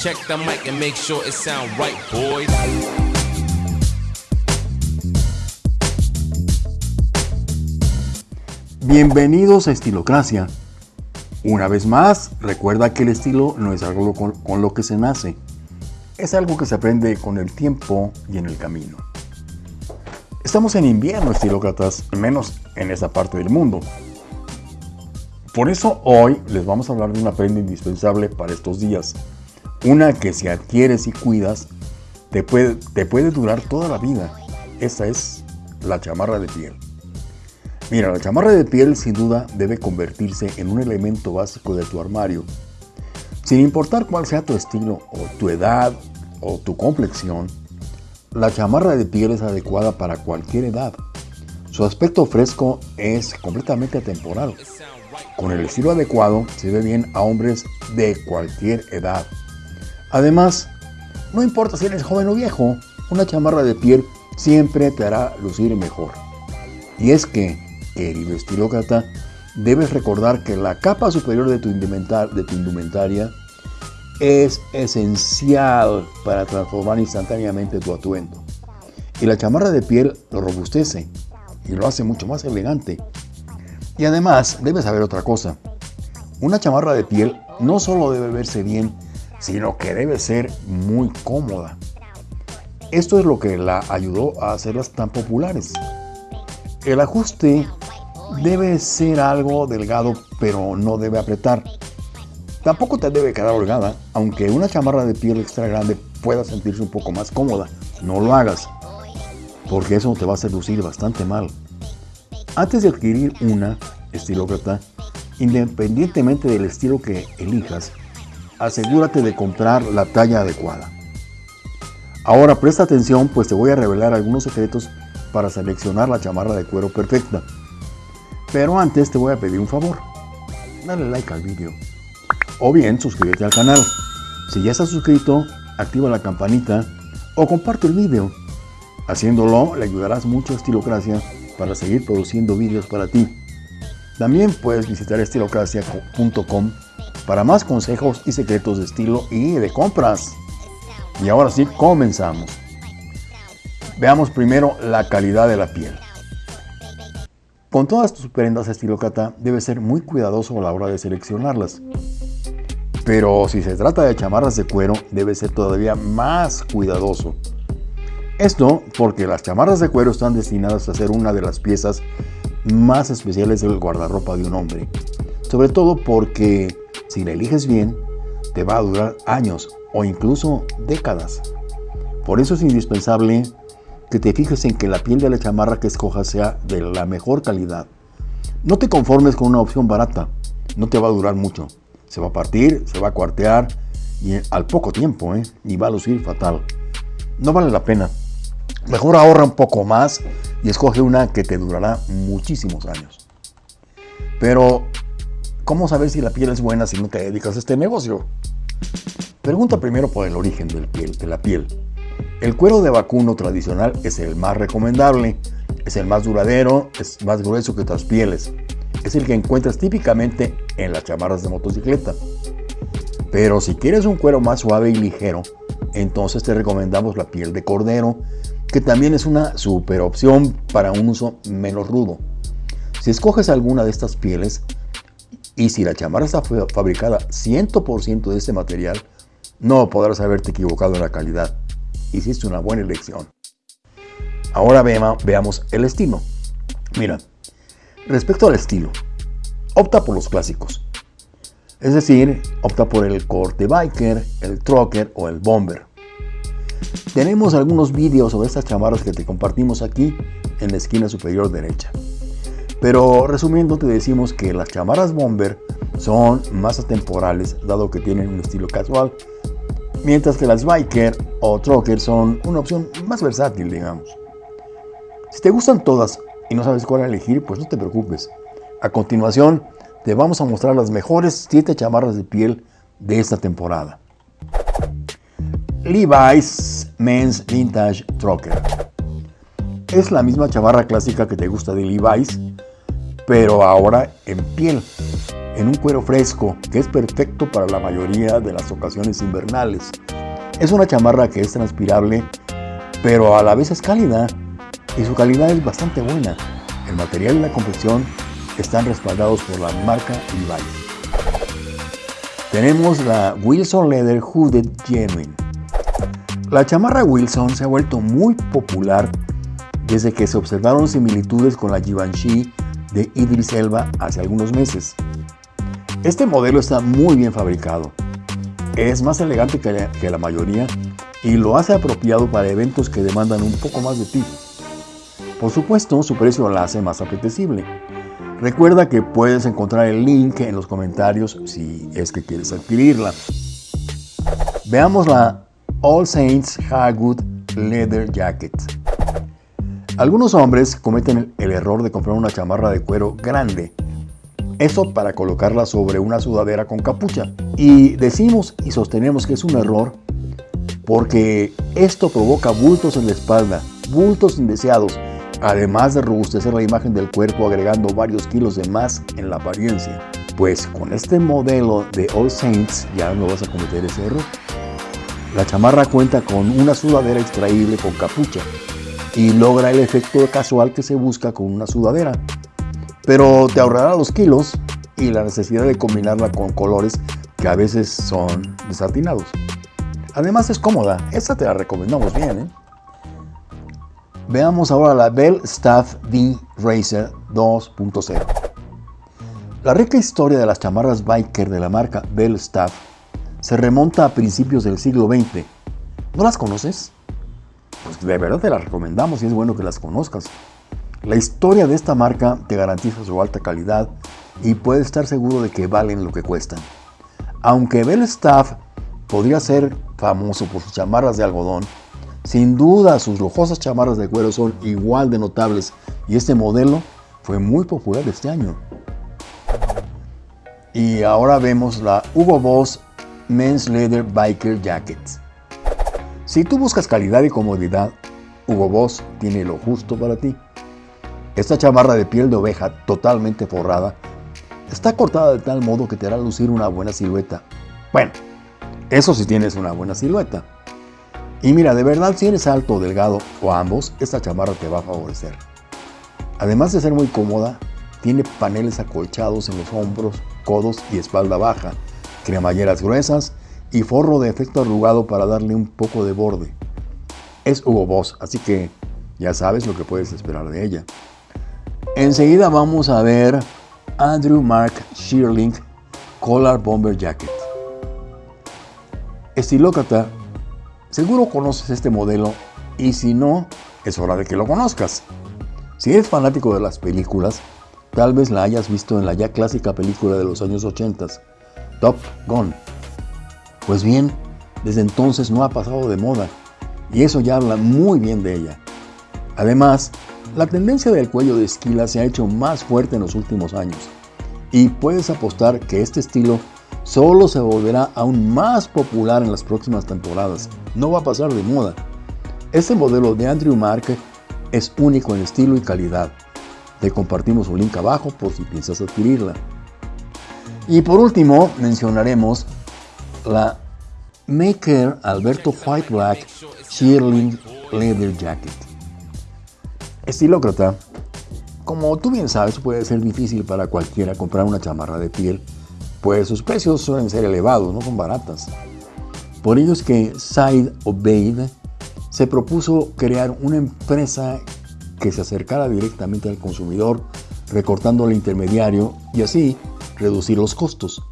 Check the mic and make sure it sound right, boys. Bienvenidos a Estilocracia. Una vez más, recuerda que el estilo no es algo con, lo que se nace, es algo que se aprende con el tiempo y en el camino. Estamos en invierno, estilócratas, menos en esa parte del mundo. Por eso hoy les vamos a hablar de una prenda indispensable para estos días. Una que si adquieres y cuidas, te puede, te puede durar toda la vida. Esa es la chamarra de piel. Mira, la chamarra de piel sin duda debe convertirse en un elemento básico de tu armario. Sin importar cuál sea tu estilo o tu edad o tu complexión, la chamarra de piel es adecuada para cualquier edad. Su aspecto fresco es completamente atemporal. Con el estilo adecuado se ve bien a hombres de cualquier edad. Además, no importa si eres joven o viejo, una chamarra de piel siempre te hará lucir mejor. Y es que, querido estilócrata, debes recordar que la capa superior de tu, de tu indumentaria es esencial para transformar instantáneamente tu atuendo. Y la chamarra de piel lo robustece y lo hace mucho más elegante. Y además, debes saber otra cosa. Una chamarra de piel no solo debe verse bien, sino que debe ser muy cómoda. Esto es lo que la ayudó a hacerlas tan populares. El ajuste debe ser algo delgado, pero no debe apretar. Tampoco te debe quedar holgada, aunque una chamarra de piel extra grande pueda sentirse un poco más cómoda. No lo hagas, porque eso te va a hacer lucir bastante mal. Antes de adquirir una estilócrata, independientemente del estilo que elijas, asegúrate de comprar la talla adecuada. Ahora presta atención pues te voy a revelar algunos secretos para seleccionar la chamarra de cuero perfecta. Pero antes te voy a pedir un favor. Dale like al vídeo. O bien suscríbete al canal. Si ya estás suscrito, activa la campanita o comparte el vídeo. Haciéndolo le ayudarás mucho a Estilocracia para seguir produciendo vídeos para ti. También puedes visitar estilocracia.com para más consejos y secretos de estilo y de compras. Y ahora sí, comenzamos. Veamos primero la calidad de la piel. Con todas tus prendas estilócrata, debes ser muy cuidadoso a la hora de seleccionarlas. Pero si se trata de chamarras de cuero, debe ser todavía más cuidadoso. Esto porque las chamarras de cuero están destinadas a ser una de las piezas más especiales del guardarropa de un hombre. Sobre todo porque si la eliges bien, te va a durar años o incluso décadas. Por eso es indispensable que te fijes en que la piel de la chamarra que escojas sea de la mejor calidad. No te conformes con una opción barata, no te va a durar mucho. Se va a partir, se va a cuartear y al poco tiempo, ¿eh? y va a lucir fatal. No vale la pena. Mejor ahorra un poco más y escoge una que te durará muchísimos años. Pero, ¿cómo saber si la piel es buena si no te dedicas a este negocio? Pregunta primero por el origen del piel, de la piel. El cuero de vacuno tradicional es el más recomendable, es el más duradero, es más grueso que otras pieles. Es el que encuentras típicamente en las chamarras de motocicleta. Pero si quieres un cuero más suave y ligero, entonces te recomendamos la piel de cordero, que también es una super opción para un uso menos rudo. Si escoges alguna de estas pieles y si la chamarra está fabricada 100% de este material, no podrás haberte equivocado en la calidad. Hiciste una buena elección. Ahora veamos el estilo. Mira, respecto al estilo, opta por los clásicos. Es decir, opta por el corte biker, el trucker o el bomber. Tenemos algunos vídeos sobre estas chamarras que te compartimos aquí en la esquina superior derecha. Pero resumiendo te decimos que las chamarras bomber son más atemporales dado que tienen un estilo casual, mientras que las biker o trucker son una opción más versátil digamos. Si te gustan todas y no sabes cuál elegir, pues no te preocupes. A continuación te vamos a mostrar las mejores 7 chamarras de piel de esta temporada. Levi's Men's Vintage Trucker. Es la misma chamarra clásica que te gusta de Levi's, pero ahora en piel. en un cuero fresco que es perfecto para la mayoría de las ocasiones invernales. Es una chamarra que es transpirable, pero a la vez es cálida y su calidad es bastante buena. El material y la confección están respaldados por la marca Levi's. Tenemos la Wilson Leather Hooded Genuine. La chamarra Wilson se ha vuelto muy popular desde que se observaron similitudes con la Givenchy de Idris Elba hace algunos meses. Este modelo está muy bien fabricado, es más elegante que la, mayoría y lo hace apropiado para eventos que demandan un poco más de ti. Por supuesto, su precio la hace más apetecible. Recuerda que puedes encontrar el link en los comentarios si es que quieres adquirirla. Veamos la All Saints Hardwood Leather Jacket. Algunos hombres cometen el error de comprar una chamarra de cuero grande, eso para colocarla sobre una sudadera con capucha. Y decimos y sostenemos que es un error porque esto provoca bultos en la espalda, bultos indeseados, además de robustecer la imagen del cuerpo agregando varios kilos de más en la apariencia. Pues con este modelo de All Saints ya no vas a cometer ese error. La chamarra cuenta con una sudadera extraíble con capucha, y logra el efecto casual que se busca con una sudadera. Pero te ahorrará los kilos y la necesidad de combinarla con colores que a veces son desatinados. Además es cómoda, esta te la recomendamos bien. ¿eh? Veamos ahora la Bell Staff D Racer 2.0. La rica historia de las chamarras biker de la marca Bell Staff se remonta a principios del siglo XX. ¿No las conoces? De verdad te las recomendamos y es bueno que las conozcas. La historia de esta marca te garantiza su alta calidad y puedes estar seguro de que valen lo que cuestan. Aunque Bell Staff podría ser famoso por sus chamarras de algodón, sin duda sus lujosas chamarras de cuero son igual de notables y este modelo fue muy popular este año. Y ahora vemos la Hugo Boss Men's Leather Biker Jacket. Si tú buscas calidad y comodidad, Hugo Boss tiene lo justo para ti. Esta chamarra de piel de oveja totalmente forrada está cortada de tal modo que te hará lucir una buena silueta. Bueno, eso si tienes una buena silueta. Y mira, de verdad si eres alto o delgado o ambos, esta chamarra te va a favorecer. Además de ser muy cómoda, tiene paneles acolchados en los hombros, codos y espalda baja, cremalleras gruesas y forro de efecto arrugado para darle un poco de borde. Es Hugo Boss, así que ya sabes lo que puedes esperar de ella. Enseguida vamos a ver Andrew Mark Shearling Collar Bomber Jacket. Estilócrata, seguro conoces este modelo y si no, es hora de que lo conozcas. Si eres fanático de las películas, tal vez la hayas visto en la ya clásica película de los años 80, Top Gun. Pues bien, desde entonces no ha pasado de moda y eso ya habla muy bien de ella. Además, la tendencia del cuello de esquila se ha hecho más fuerte en los últimos años y puedes apostar que este estilo solo se volverá aún más popular en las próximas temporadas. No va a pasar de moda. Este modelo de Andrew Mark es único en estilo y calidad. Te compartimos un link abajo por si piensas adquirirla. Y por último, mencionaremos la Maker Alberto White Black Shearling Leather Jacket. Estilócrata, como tú bien sabes, puede ser difícil para cualquiera comprar una chamarra de piel, pues sus precios suelen ser elevados, no son baratas. Por ello es que Said Obeid se propuso crear una empresa que se acercara directamente al consumidor, recortando el intermediario y así reducir los costos.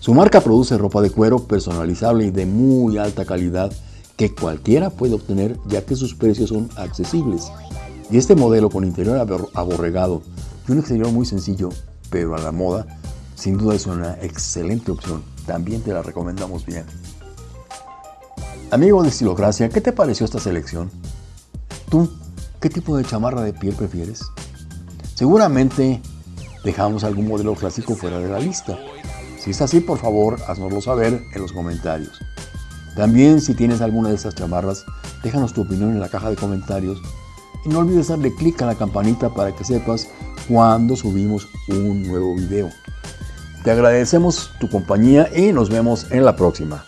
Su marca produce ropa de cuero personalizable y de muy alta calidad que cualquiera puede obtener ya que sus precios son accesibles. Y este modelo con interior aborregado y un exterior muy sencillo, pero a la moda, sin duda es una excelente opción. También te la recomendamos bien. Amigo de Estilocracia, ¿qué te pareció esta selección? ¿Tú qué tipo de chamarra de piel prefieres? Seguramente dejamos algún modelo clásico fuera de la lista. Si es así, por favor, haznoslo saber en los comentarios. También si tienes alguna de estas chamarras, déjanos tu opinión en la caja de comentarios y no olvides darle clic a la campanita para que sepas cuando subimos un nuevo video. Te agradecemos tu compañía y nos vemos en la próxima.